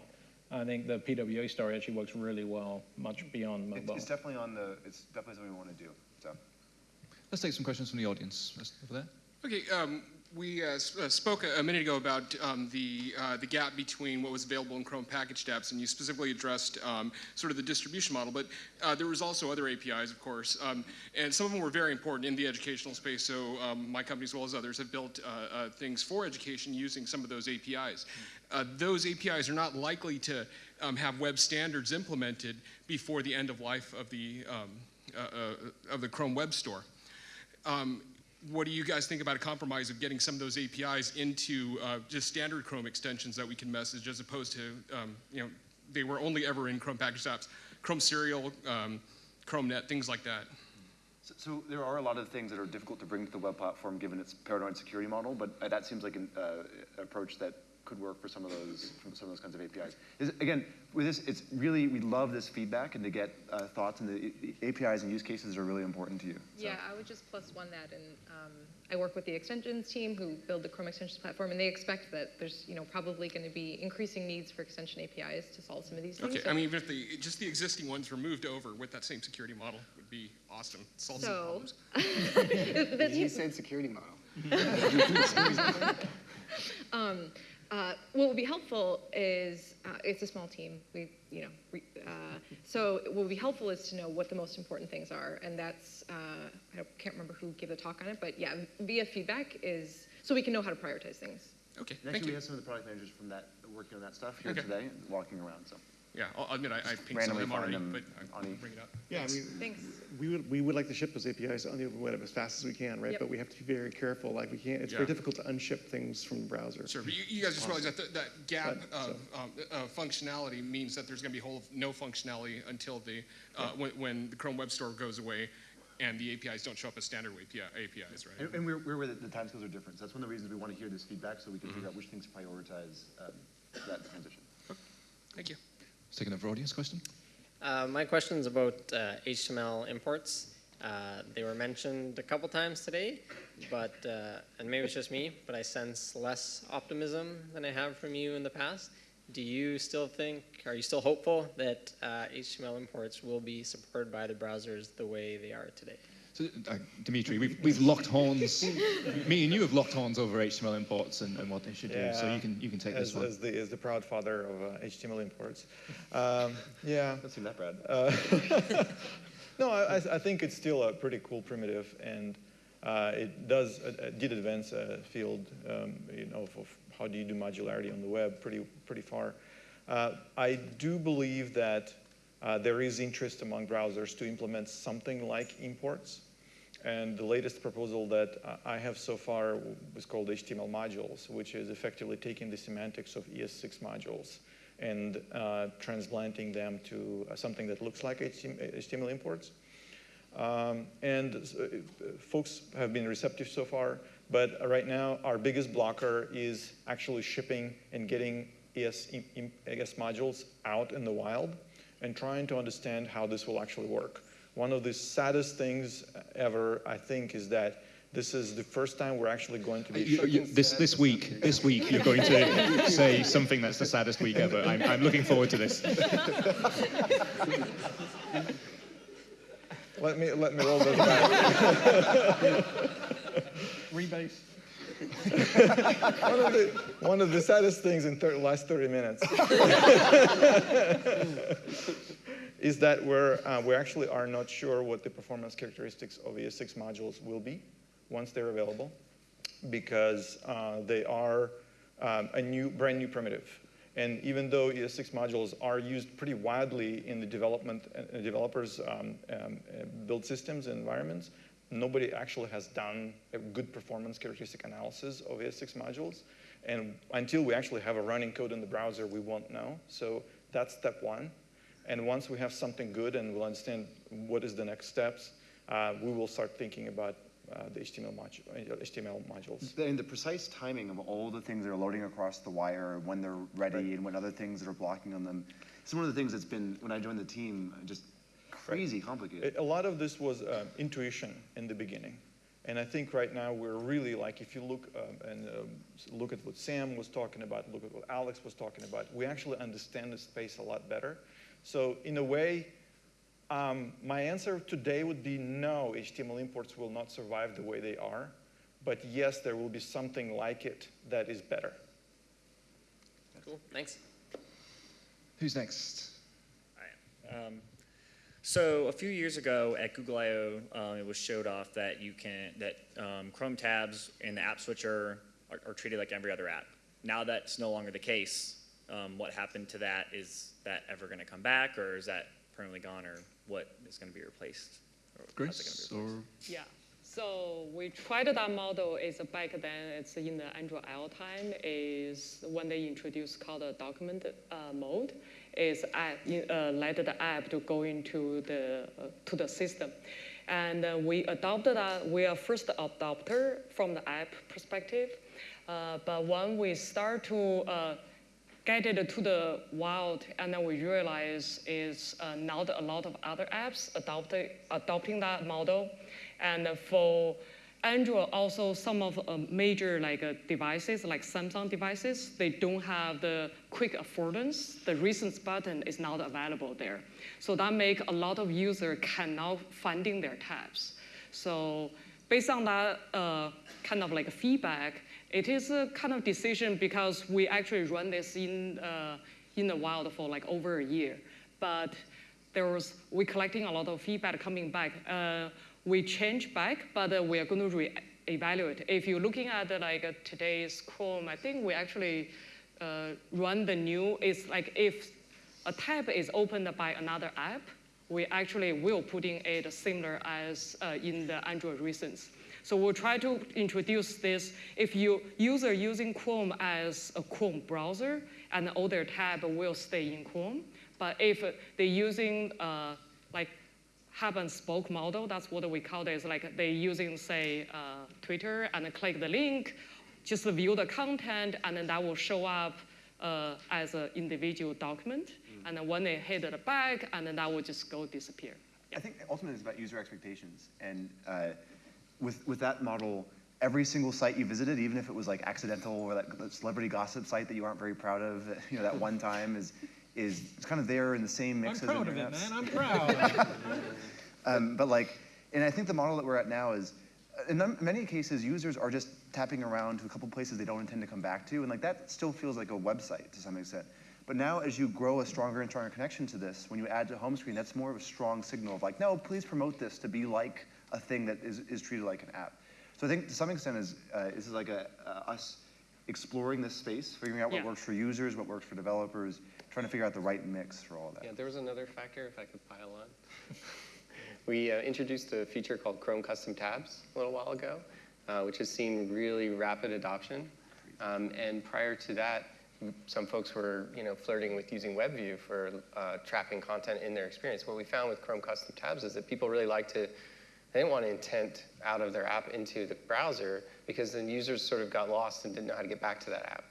Speaker 7: I think the PWA story actually works really well, much beyond mobile.
Speaker 2: It's, it's definitely on the. It's definitely something we want to do. So.
Speaker 1: Let's take some questions from the audience. Over there.
Speaker 15: Okay, um, we uh, uh, spoke a, minute ago about um, the, uh, the gap between what was available in Chrome packaged apps, and you specifically addressed um, sort of the distribution model, but uh, there was also other APIs, of course, um, and some of them were very important in the educational space, so um, my company, as well as others, have built uh, uh, things for education using some of those APIs. those APIs are not likely to um, have web standards implemented before the end of life of the, um, of the Chrome Web Store. Um, what do you guys think about a compromise of getting some of those APIs into uh, just standard Chrome extensions that we can message as opposed to, um, you know, they were only ever in Chrome packaged apps, Chrome Serial, um, ChromeNet, things like that.
Speaker 2: So, so, there are a lot of things that are difficult to bring to the web platform given its paranoid security model, but uh, that seems like an uh, approach that could work for some of those some of those kinds of APIs. Is, again, with this, it's really we love this feedback and to get uh, thoughts and the, the, APIs and use cases are really important to you.
Speaker 12: So. Yeah, I would just plus one that, and um, I work with the extensions team who build the Chrome extensions platform, and they expect that there's you know probably going to be increasing needs for extension APIs to solve some of these things.
Speaker 15: Okay, so I mean, if the just the existing ones were moved over with that same security model would be awesome. Solve
Speaker 12: so,
Speaker 15: some problems.
Speaker 11: he said security model.
Speaker 12: um, uh, what would be helpful is uh, it's a small team. We, you know, re, uh, so what would be helpful is to know what the most important things are, and that's uh, I can't remember who gave the talk on it, but yeah, via feedback is so we can know how to prioritize things.
Speaker 15: Okay,
Speaker 2: and actually, we have some of the product managers from that working on that stuff here okay. today, walking around. So.
Speaker 15: Yeah, I'll admit I, I pinged some of them already, them but I'll bring it up.
Speaker 11: Yeah, I mean, Thanks. we would we would like to ship those APIs on the open web as fast as we can, right? Yep. But we have to be very careful. Like we can't. It's yeah. very difficult to unship things from the browser.
Speaker 15: Sure, but you, you guys just realize that that gap but, of so. um, uh, functionality means that there's going to be whole no functionality until the uh, yeah. when, when the Chrome Web Store goes away, and the APIs don't show up as standard API, APIs, right?
Speaker 2: And, and we're, we're where the, the timescales are different. So that's one of the reasons we want to hear this feedback so we can figure out which things prioritize um, that transition.
Speaker 15: Thank you.
Speaker 1: Let's take audience question.
Speaker 16: Uh, my question is about uh, HTML imports. Uh, they were mentioned a couple times today, but uh, and maybe it's just me, but I sense less optimism than I have from you in the past. Do you still think, are you still hopeful that HTML uh, imports will be supported by the browsers the way they are today?
Speaker 1: So, uh, Dmitry, we've, we've locked horns. me and you have locked horns over HTML imports and, and what they should
Speaker 5: yeah,
Speaker 1: do. So you can you can take
Speaker 5: as,
Speaker 1: this one.
Speaker 5: As the, as the proud father of uh, HTML imports. Um, yeah.
Speaker 2: Doesn't seem that bad.
Speaker 5: Uh, no, I, I think it's still a pretty cool primitive, and uh, it does uh, did advance a field, um, you know, of, of, how do you do modularity on the web pretty pretty far. Uh, I do believe that uh, there is interest among browsers to implement something like imports. And the latest proposal that I have so far was called HTML modules, which is effectively taking the semantics of ES6 modules and uh, transplanting them to uh, something that looks like HTML imports. Um, and uh, folks have been receptive so far, but right now our biggest blocker is actually shipping and getting ES, ES modules out in the wild and trying to understand how this will actually work. One of the saddest things ever, I think, is that this is the first time we're actually going to be.
Speaker 1: You, you, this this week, this week, you're going to say something that's the saddest week ever. I'm, I'm looking forward to this.
Speaker 5: let me let me roll this back.
Speaker 7: Rebase.
Speaker 5: One, of the, one of the saddest things in the last 30 minutes is that we're, uh, we actually are not sure what the performance characteristics of ES6 modules will be once they're available because uh, they are um, a new, brand new primitive. And even though ES6 modules are used pretty widely in the development, uh, developers' um, um, build systems and environments, nobody actually has done a good performance characteristic analysis of ES6 modules. And until we actually have a running code in the browser, we won't know. So that's step one. And once we have something good and we'll understand what is the next steps, uh, we will start thinking about uh, the HTML, modu HTML, modules.
Speaker 2: And the precise timing of all the things that are loading across the wire, when they're ready, right. and when other things that are blocking on them. It's one of the things that's been, when I joined the team, just crazy right. complicated.
Speaker 5: A lot of this was uh, intuition in the beginning. And I think right now we're really like, if you look um, and um, look at what Sam was talking about, look at what Alex was talking about, we actually understand the space a lot better. So in a way, um, my answer today would be no, HTML imports will not survive the way they are. But yes, there will be something like it that is better.
Speaker 16: Cool, thanks.
Speaker 1: Who's next?
Speaker 17: I Um, so a few years ago at Google I/O, um, it was showed off that you can that um, Chrome tabs in the app switcher are, are, treated like every other app. Now that's no longer the case. Um, what happened to that? Is that ever going to come back, or is that permanently gone, or what is going to be replaced?
Speaker 1: Grace, or
Speaker 10: yeah. So we tried that model is back then, it's in the Android L time, is when they introduced called a document uh, mode, is uh, let the app to go into the, uh, to the system. And uh, we adopted that, we are first adopter from the app perspective. Uh, but when we start to uh, get it to the wild, and then we realize is uh, not a lot of other apps adopted, adopting that model. And for Android, also some of uh, major like uh, devices, like Samsung devices, they don't have the quick affordance. The recent button is not available there. So that make a lot of users cannot finding their tabs. So based on that uh, kind of like feedback, it is a kind of decision because we actually run this in, uh, in the wild for like over a year. But there was, we collecting a lot of feedback coming back. Uh, we change back, but uh, we are going to re-evaluate. If you're looking at uh, like uh, today's Chrome, I think we actually uh, run the new, it's like if a tab is opened by another app, we actually will put in it similar as uh, in the Android recents. So we'll try to introduce this. If you user using Chrome as a Chrome browser, and all their tab will stay in Chrome. But if they're using uh, like hub and spoke model. That's what we call this. Like they using say uh, Twitter and click the link, just view the content, and then that will show up uh, as an individual document.
Speaker 2: Mm.
Speaker 10: And then when they hit the back, and then that will just go disappear.
Speaker 2: I think ultimately it's about user expectations. And uh, with, with that model, every single site you visited, even if it was like accidental or that, that celebrity gossip site that you aren't very proud of, you know, that one time is, is it's kind of there in the same mix
Speaker 7: I'm
Speaker 2: as
Speaker 7: proud of it, man. I'm proud.
Speaker 2: Um, but like, and I think the model that we're at now is, uh, in many cases, users are just tapping around to a couple places they don't intend to come back to, and like that still feels like a website to some extent. But now, as you grow a stronger and stronger connection to this, when you add to home screen, that's more of a strong signal of like, no, please promote this to be like a thing that is, is treated like an app. So I think to some extent, is uh, this is like a, uh, us exploring this space, figuring out what
Speaker 4: Yeah.
Speaker 2: works for users, what works for developers, trying to figure out the right mix for all that.
Speaker 4: Yeah, there was another factor, if I could pile on. we uh, introduced a feature called Chrome Custom Tabs a little while ago, uh, which has seen really rapid adoption. Um, and prior to that, some folks were, you know, flirting with using WebView for uh, trapping content in their experience. What we found with Chrome Custom Tabs is that people really like to, they didn't want to intent out of their app into the browser because then users sort of got lost and didn't know how to get back to that app.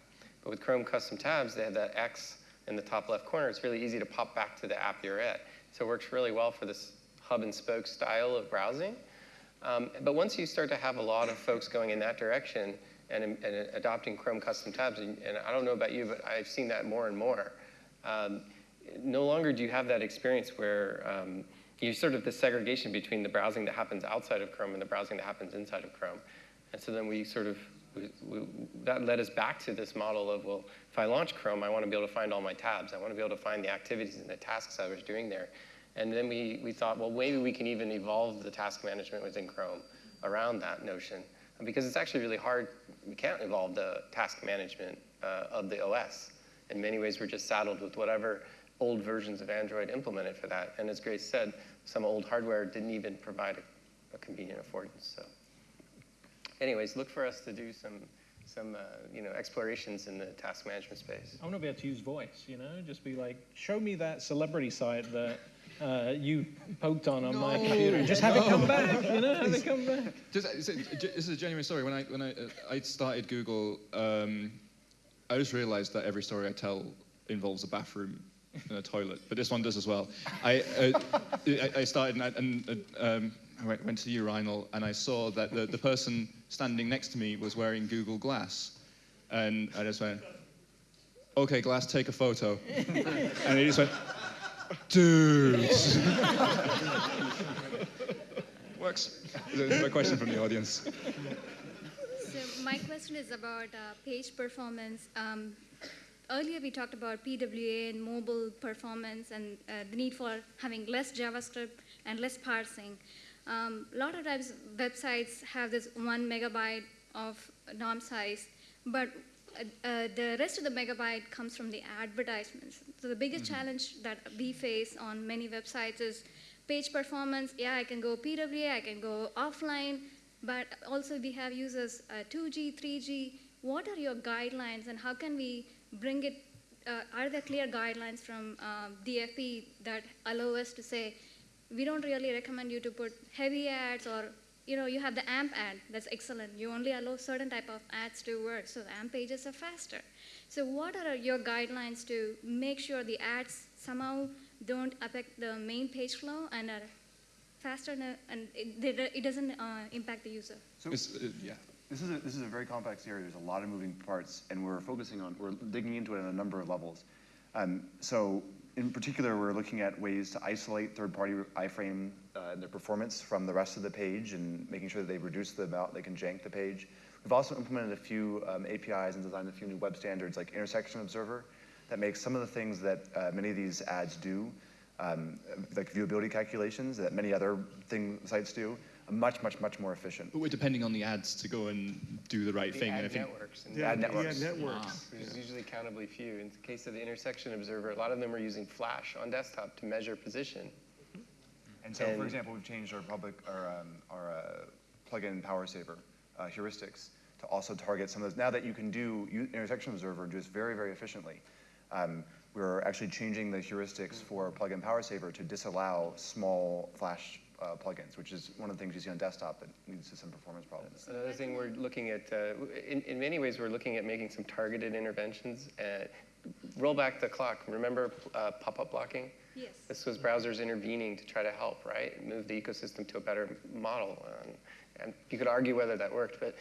Speaker 4: But with Chrome Custom Tabs, they had that X in the top left corner. It's really easy to pop back to the app you're at. So it works really well for this hub and spoke style of browsing. Um, but once you start to have a lot of folks going in that direction and, and adopting Chrome Custom Tabs, and, and I don't know about you, but I've seen that more and more. Um, no longer do you have that experience where um, you sort of the segregation between the browsing that happens outside of Chrome and the browsing that happens inside of Chrome. And so then we sort of, we, that led us back to this model of, well, if I launch Chrome, I want to be able to find all my tabs. I want to be able to find the activities and the tasks I was doing there. And then we, we thought, well, maybe we can even evolve the task management within Chrome around that notion. Because it's actually really hard, we can't evolve the task management uh, of the OS. In many ways, we're just saddled with whatever old versions of Android implemented for that. And as Grace said, some old hardware didn't even provide a, a convenient affordance. So, anyways, look for us to do some, some uh, you know, explorations in the task management space.
Speaker 7: I want to be able to use voice, you know, just be like, show me that celebrity site that uh, you poked on on my computer, and just have it come back, you know, have it come back.
Speaker 1: Just, it's a- this is a genuine story. When I when I uh, I started Google, um, I just realized that every story I tell involves a bathroom and a toilet, but this one does as well. I uh, I, I started and, I, and uh, um, I went, went to the urinal and I saw that the, the person standing next to me was wearing Google Glass, and I just went, "Okay, Glass, take a photo," and he just went, "Dude." Works. There's a question from the audience.
Speaker 18: So my question is about uh, page performance. Um, earlier we talked about PWA and mobile performance and uh, the need for having less JavaScript and less parsing. Um, a lot of times websites have this one megabyte of DOM size, but uh, uh, the rest of the megabyte comes from the advertisements. So the biggest challenge that we face on many websites is page performance. Yeah, I can go PWA, I can go offline, but also we have users uh, 2G, 3G. What are your guidelines and how can we bring it? Uh, are there clear guidelines from um, DFP that allow us to say, we don't really recommend you to put heavy ads or you know you have the amp ad that's excellent you only allow certain type of ads to work so the amp pages are faster so what are your guidelines to make sure the ads somehow don't affect the main page flow and are faster and- and it, it doesn't uh, impact the user
Speaker 2: So,
Speaker 1: It's, uh, yeah.
Speaker 2: This is, a, this is a very complex area. There's a lot of moving parts, and we're focusing on, we're digging into it on a number of levels. Um, so, in particular, we're looking at ways to isolate third-party iframe uh, and their performance from the rest of the page and making sure that they reduce the amount they can jank the page. We've also implemented a few um, APIs and designed a few new web standards like Intersection Observer that makes some of the things that uh, many of these ads do, um, like viewability calculations that many other thing sites do, much, much, much more efficient.
Speaker 1: But we're depending on the ads to go and do the right
Speaker 4: The
Speaker 1: thing.
Speaker 4: ad
Speaker 1: and I think
Speaker 4: networks. And
Speaker 2: The ad networks. The ad
Speaker 1: networks.
Speaker 4: Which is usually countably few. In the case of the intersection observer, a lot of them are using Flash on desktop to measure position.
Speaker 2: And so, for example, we've changed our public, our, um, our uh, plugin Power Saver uh, heuristics to also target some of those. Now that you can do u- intersection observer just very, very efficiently, um, we're actually changing the heuristics for plugin PowerSaver to disallow small Flash uh, plugins, which is one of the things you see on desktop that leads to some performance problems.
Speaker 4: Another thing we're looking at, uh, in, in many ways, we're looking at making some targeted interventions. Uh, roll back the clock. Remember uh, pop-up blocking?
Speaker 18: Yes.
Speaker 4: This was browsers intervening to try to help, right? Move the ecosystem to a better model. Um, and you could argue whether that worked, but,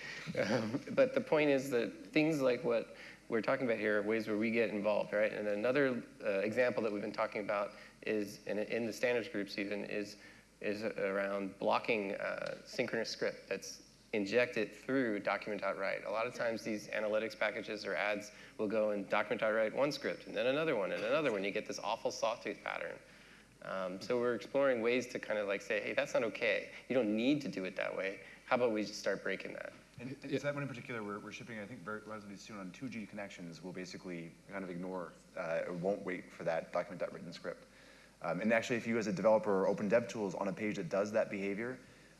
Speaker 4: um, but the point is that things like what we're talking about here are ways where we get involved, right? And another uh, example that we've been talking about is, in, in the standards groups even, is, is around blocking uh, synchronous script that's injected through document.write. A lot of times these analytics packages or ads will go and document.write one script and then another one and another one. You get this awful sawtooth pattern. Um, so we're exploring ways to kind of like say, hey, that's not okay. You don't need to do it that way. How about we just start breaking that?
Speaker 2: And so that one in particular, we're, we're shipping, I think, relatively soon on 2G connections. We'll basically kind of ignore, uh, won't wait for that document.written script. Um, and actually, if you as a developer open DevTools on a page that does that behavior,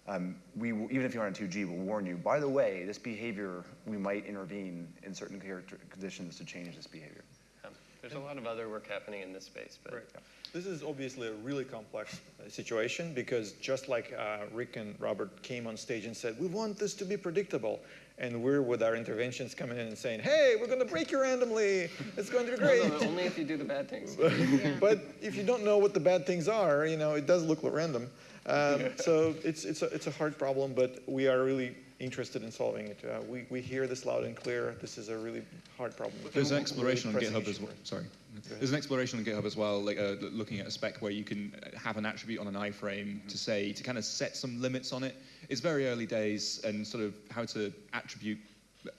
Speaker 2: um, we will, even if you're on 2G, we'll warn you, by the way, this behavior, we might intervene in certain character conditions to change this behavior.
Speaker 4: Um, there's a lot of other work happening in this space, but
Speaker 5: Right. This is obviously a really complex uh, situation because just like uh, Rick and Robert came on stage and said, we want this to be predictable. And we're with our interventions coming in and saying, hey, we're going to break you randomly. It's going to be great.
Speaker 4: no, only if you do the bad things.
Speaker 5: but if you don't know what the bad things are, you know, it does look random. Um, so it's, it's, a, it's a hard problem, but we are really interested in solving it. Uh, we, we hear this loud and clear. This is a really hard problem.
Speaker 1: There's an
Speaker 5: Really
Speaker 1: exploration on GitHub as well. Sorry. There's an exploration on GitHub as well, like uh, looking at a spec where you can uh, have an attribute on an iframe to say to kind of set some limits on it. It's very early days, and sort of how to attribute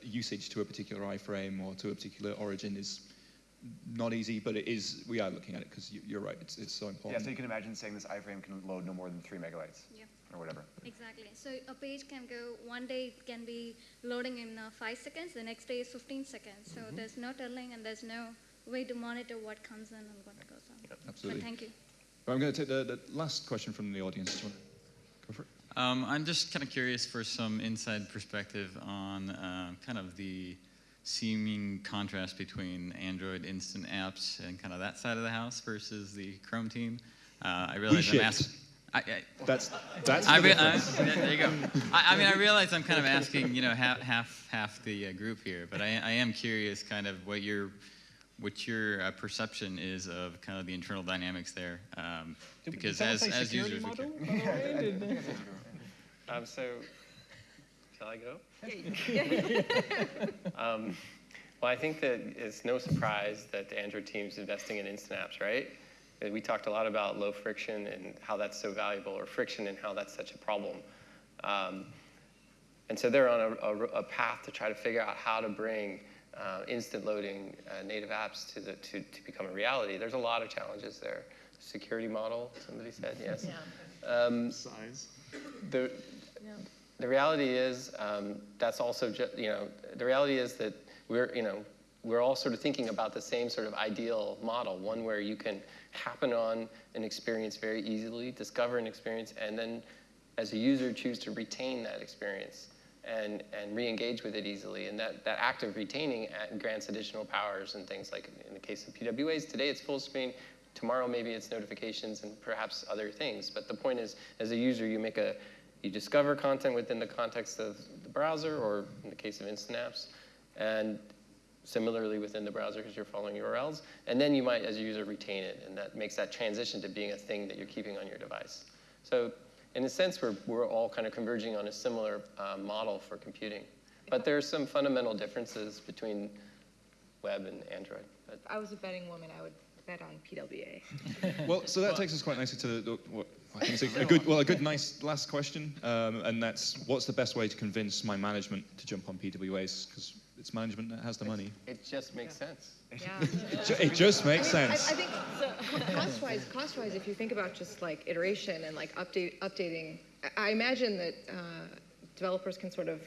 Speaker 1: usage to a particular iframe or to a particular origin is not easy, but it is. We are looking at it because you, you're right. It's, it's so important.
Speaker 2: Yeah, so you can imagine saying this iframe can load no more than three megabytes
Speaker 18: Yeah.
Speaker 2: or whatever.
Speaker 18: Exactly. So a page can go, one day it can be loading in uh, five seconds, the next day is 15 seconds. So
Speaker 1: Mm-hmm.
Speaker 18: there's no telling and there's no way to monitor what comes in and what goes out.
Speaker 1: Absolutely.
Speaker 18: But thank you.
Speaker 1: I'm going to take the, the last question from the audience. Do you want to go for it?
Speaker 19: Um, I'm just kind of curious for some inside perspective on uh, kind of the seeming contrast between Android instant apps and kind of that side of the house versus the Chrome team. Uh, I realize I'm asking. I, I,
Speaker 1: That's that's
Speaker 19: I
Speaker 1: the
Speaker 19: re-
Speaker 1: difference.
Speaker 19: I- there you go. I, I mean, I realize I'm kind of asking, you know, half half half the uh, group here, but I, I am curious, kind of what your what your uh, perception is of kind of the internal dynamics there, um, because as as
Speaker 7: security
Speaker 19: users, we
Speaker 7: model,
Speaker 19: care.
Speaker 7: by the way? Did-
Speaker 4: Um, so, shall I go? um, well, I think that it's no surprise that the Android team's investing in instant apps, right? We talked a lot about low friction and how that's so valuable, or friction and how that's such a problem. Um, and so they're on a, a, a path to try to figure out how to bring uh, instant loading uh, native apps to, the, to, to become a reality. There's a lot of challenges there. Security model, somebody said, yes. Um,
Speaker 11: Size.
Speaker 4: the, the reality is um, that's also ju- you know the reality is that we're you know we're all sort of thinking about the same sort of ideal model one where you can happen on an experience very easily discover an experience and then as a user choose to retain that experience and and re-engage with it easily. And that that act of retaining grants additional powers and things like in the case of pwas today it's full screen tomorrow maybe it's notifications and perhaps other things. But the point is as a user you make a you discover content within the context of the browser, or in the case of instant apps, and similarly within the browser because you're following URLs. And then you might, as a user, retain it, and that makes that transition to being a thing that you're keeping on your device. So in a sense, we're, we're all kind of converging on a similar uh, model for computing. But there are some fundamental differences between web and Android. But
Speaker 12: If I was a betting woman, I would bet on PWA.
Speaker 1: well, so that takes us quite nicely to the, the what, I think it's a, a good, well, a good, nice last question, um, and that's what's the best way to convince my management to jump on PWAs because it's management that has the money.
Speaker 4: it just makes sense.
Speaker 1: Ju- It just makes
Speaker 12: I mean, I-
Speaker 1: sense.
Speaker 12: I, think cost-wise, cost-wise, if you think about just like iteration and like update, updating, I- I imagine that uh, developers can sort of,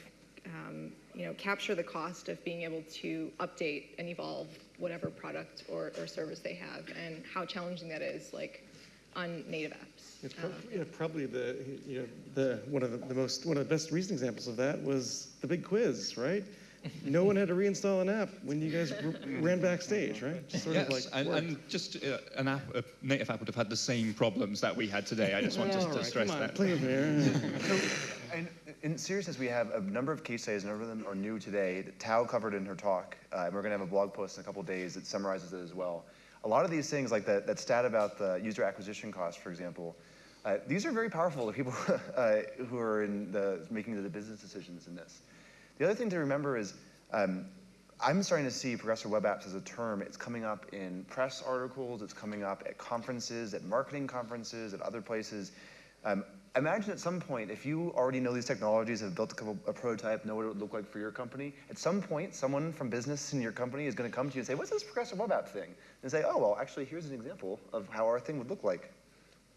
Speaker 12: um, you know, capture the cost of being able to update and evolve whatever product or, or service they have, and how challenging that is, like on native apps.
Speaker 11: It's
Speaker 12: Um,
Speaker 11: prob- yeah, probably the, you know, the, one of the, the most, one of the best recent examples of that was the big quiz, right? no one had to reinstall an app when you guys r- ran backstage, right? Just sort
Speaker 1: yes,
Speaker 11: of like
Speaker 1: and, and just uh, an app, a native app would have had the same problems that we had today. I just want to, to
Speaker 11: right,
Speaker 1: stress
Speaker 11: come on,
Speaker 1: that.
Speaker 11: play with me.
Speaker 2: And in seriousness, we have a number of case studies, a number of them are new today. that Thao covered in her talk, uh, and we're going to have a blog post in a couple days that summarizes it as well. A lot of these things, like that, that stat about the user acquisition cost, for example, uh, these are very powerful to people uh, who are in the making the business decisions in this. The other thing to remember is um, I'm starting to see progressive web apps as a term. It's coming up in press articles, it's coming up at conferences, at marketing conferences, at other places. Um, imagine at some point, if you already know these technologies, have built a, couple, a prototype, know what it would look like for your company, at some point, someone from business in your company is going to come to you and say, what's this progressive web app thing? And say, oh, well, actually, here's an example of how our thing would look like.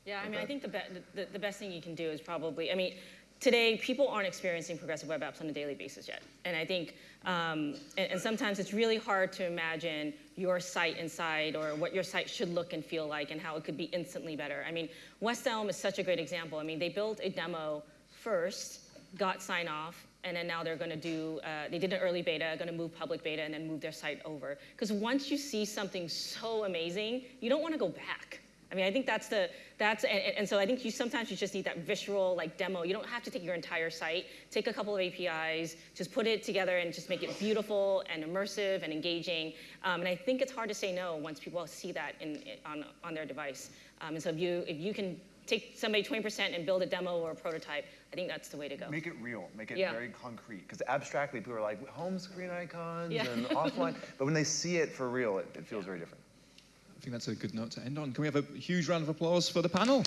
Speaker 8: Yeah, I mean, I think the, be the, the best thing you can do is probably, I mean, today people aren't experiencing progressive web apps on a daily basis yet. And I think, um, and, and, sometimes it's really hard to imagine your site inside or what your site should look and feel like and how it could be instantly better. I mean, West Elm is such a great example. I mean, they built a demo first, got sign off, and then now they're going to do, uh, they did an early beta, going to move public beta, and then move their site over. Because once you see something so amazing, you don't want to go back. I mean, I think that's the, that's, and, and, so I think you sometimes you just need that visceral like demo. You don't have to take your entire site, take a couple of APIs, just put it together and just make it beautiful and immersive and engaging. Um, and I think it's hard to say no once people see that in, on, on their device. Um, and so if you, if you can take somebody 20% and build a demo or a prototype, I think that's the way to go.
Speaker 2: Make it real, make it
Speaker 8: yeah.
Speaker 2: very concrete. Because abstractly, people are like home screen icons
Speaker 8: Yeah.
Speaker 2: and offline, but when they see it for real, it, it feels very different.
Speaker 1: I think that's a good note to end on. Can we have a huge round of applause for the panel?